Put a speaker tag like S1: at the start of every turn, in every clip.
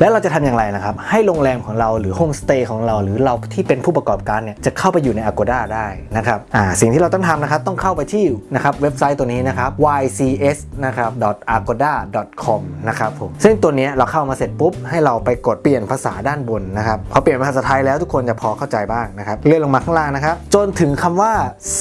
S1: และเราจะทำอย่างไรนะครับ ให้โรงแรมของเราหรือโฮมสเตย์ของเรา หรือเราที่เป็นผู้ประกอบการเนี่ยจะเข้าไปอยู่ใน Agoda ได้นะครับอ่าสิ่งที่เราต้องทำนะครับต้องเข้าไปที่นะครับเว็บไซต์ตัวนี้นะครับ ycs นะครับ agoda com นะครับผมซึ่งตัวนี้เราเข้ามาเสร็จปุ๊บ ให้เราไปกดเปลี่ยนภาษาด้านบนนะครับพอเปลี่ยนเป็นภาษาไทยแล้วทุกคนจะพอเข้าใจบ้างนะครับเลื่อนลงมาข้างล่างนะครับจนถึงคำว่า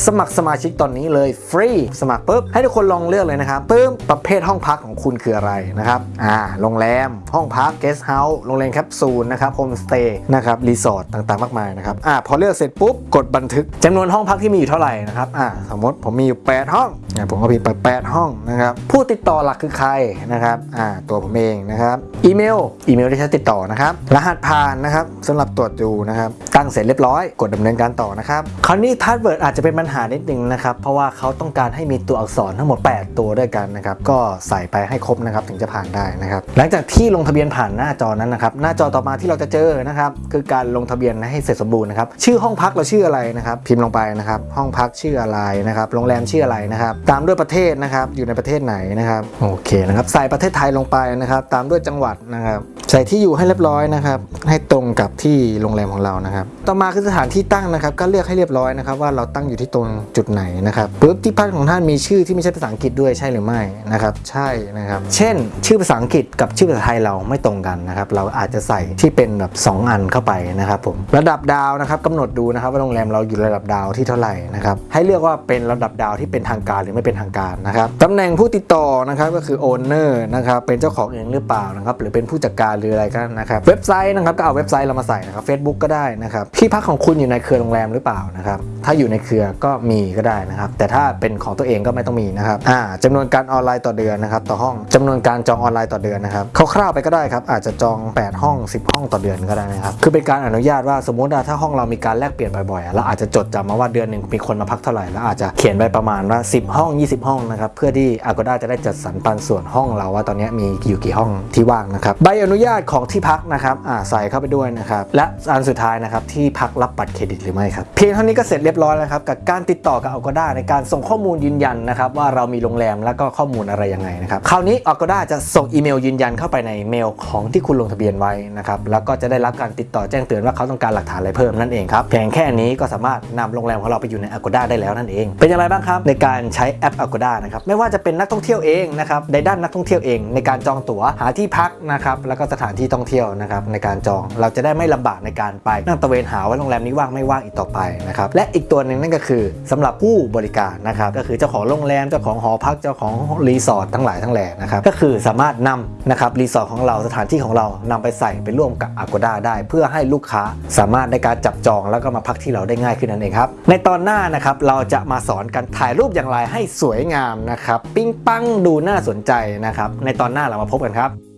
S1: สมัครสมาชิกตอนนี้เลยฟรีสมัครปุ๊บให้ทุกคนลองเลือกเลยนะครับปุ๊บประเภทห้องพักของคุณคืออะไรนะครับอ่าโรงแรมห้องพักเกสต์เฮาส์โรงแรมแคปซูลนะครับโฮมสเตย์นะครับรีสอร์ทต่างๆ มากมายนะครับอ่าพอเลือกเสร็จปุ๊บกดบันทึกจำนวนห้องพักที่มีอยู่เท่าไหร่นะครับอ่าสมมติผมมีอยู่ 8 ห้องอ่าผมก็พิมพ์ไป8ห้องนะครับผู้ติดต่อหลักคือใครนะครับอ่าตัวผมเองนะครับอีเมลอีเมลที่ใช้ติดต่อนะครับรหัสผ่านนะครับสำหรับตรวจดูนะครับ เสร็จเรียบร้อยกดดำเนินการต่อนะครับคราวนี้ password อาจจะเป็นปัญหานิดนึงนะครับเพราะว่าเขาต้องการให้มีตัวอักษรทั้งหมด 8 ตัวด้วยกันนะครับก็ใส่ไปให้ครบนะครับถึงจะผ่านได้นะครับหลังจากที่ลงทะเบียนผ่านหน้าจอนั้นนะครับหน้าจอต่อมาที่เราจะเจอนะครับคือการลงทะเบียนให้เสร็จสมบูรณ์นะครับชื่อห้องพักเราชื่ออะไรนะครับพิมพ์ลงไปนะครับห้องพักชื่ออะไรนะครับโรงแรมชื่ออะไรนะครับตามด้วยประเทศนะครับอยู่ในประเทศไหนนะครับโอเคนะครับใส่ประเทศไทยลงไปนะครับตามด้วยจังหวัดนะครับใส่ที่อยู่ให้เรียบร้อยนะครับให้ตรงกับที่โรงแรมของเรานะครับ ต่อมาคือสถานที่ตั้งนะครับ ก็เลือกให้เรียบร้อยนะครับ ว่าเราตั้งอยู่ที่ตรงจุดไหนนะครับปุ๊บที่พักของท่านมีชื่อที่ไม่ใช่ภาษาอังกฤษด้วยใช่หรือไม่นะครับ ใช่นะครับ เช่น ชื่อภาษาอังกฤษกับชื่อภาษาไทยเราไม่ตรงกันนะครับ เราอาจจะใส่ที่เป็นแบบสองอันเข้าไปนะครับผมระดับดาวนะครับกำหนดดูนะครับว่าโรงแรมเราอยู่ระดับดาวที่เท่าไหร่นะครับให้เลือกว่าเป็นระดับดาวที่เป็นทางการหรือไม่เป็นทางการนะครับตำแหน่งผู้ติดต่อนะครับก็คือ owner นะครับเป็นเจ้าของเองหรือเปล่านะครับหรือเป็นผู้จัดการหรืออะไรก็นะครับเว็บไซต์นะครับก็เอาเว็บไซต์เรามาใส่นะครับ Facebook ก็ได้นะครับที่พักของคุณอยู่ในเครือโรงแรมหรือเปล่านะครับถ้าอยู่ในเครือก็มีก็ได้นะครับ แต่ถ้าเป็นของตัวเองก็ไม่ต้องมีนะครับอ่าจำนวนการออนไลน์ต่อเดือนนะครับต่อห้องจำนวนการจองออนไลน์ต่อเดือนนะครับคร่าวๆไปก็ได้ครับอาจจะจอง 8 ห้อง 10 ห้องต่อเดือนก็ได้นะครับคือเป็นการอนุญาตว่าสมมติว่าถ้าห้องเรามีการแลกเปลี่ยนบ่อยๆเราอาจจะจดจำมาว่าเดือนหนึ่งมีคนมาพักเท่าไหร่แล้วอาจจะเขียนไปประมาณว่า 10 ห้อง 20 ห้องนะครับเพื่อที่ Agoda จะได้จัดสรรปันส่วนห้องเราว่าตอนนี้มีอยู่กี่ห้องที่ว่างนะครับใบอนุญาตของที่พักนะครับอ่าใส่เข้าไปด้วยนะครับและอันสุดท้ายนะครับที่พักรับบัตรเครดิตหรือไม่ครับ เพียงเท่านี้ก็เสร็จเรียบร้อยแล้วครับกับการติดต่อกับ Agoda ในการส่งข้อมูลยืนยันนะครับว่าเรามีโรงแรมแล้วก็ข้อมูลอะไรยังไงนะครับคราวนี้ Agoda จะส่งอีเมลยืนยันเข้าไปในเมลของที่คุณลงทะเบียนไว้นะครับแล้วก็จะได้รับการติดต่อแจ้งเตือนว่าเขาต้องการหลักฐานอะไรเพิ่มนั่นเองครับเพียงแค่นี้ก็สามารถนำโรงแรมของเราไปอยู่ใน Agoda ได้แล้วนั่นเอง เป็นอย่างไรบ้างครับในการใช้แอป Agoda นะครับไม่ว่าจะเป็นนักท่องเที่ยวเองนะครับในด้านนักท่องเที่ยวเอง ในการจองตั๋วหาที่พักนะครับแล้วก็สถานที่ท่องเที่ยวนะครับในการจองเราจะได้ไม่ลำบากในการไปนั่งตะเวนหาว่าโรงแรมนี้ว่างไม่ว่างอีกต่อไปนะครับและอีกตัวหนึ่งนั่นก็คือสำหรับผู้บริการนะครับก็คือเจ้าของโรงแรมเจ้าของหอพักเจ้าของรีสอร์ททั้งหลายทั้งแหล่นะครับก็คือสามารถนำนะครับรีสอร์ทของเราสถานที่ของเรานำไปใส่ไปร่วมกับ Agoda ได้ เพื่อให้ลูกค้าสามารถในการจับจองแล้วก็มาพักที่เราได้ง่ายขึ้นนั่นเองครับในตอนหน้านะครับเราจะมาสอนการถ่ายรูปอย่างไรให้สวยงามนะครับ ปิ้งปังดูน่าสนใจนะครับ ในตอนหน้าเรามาพบกันครับ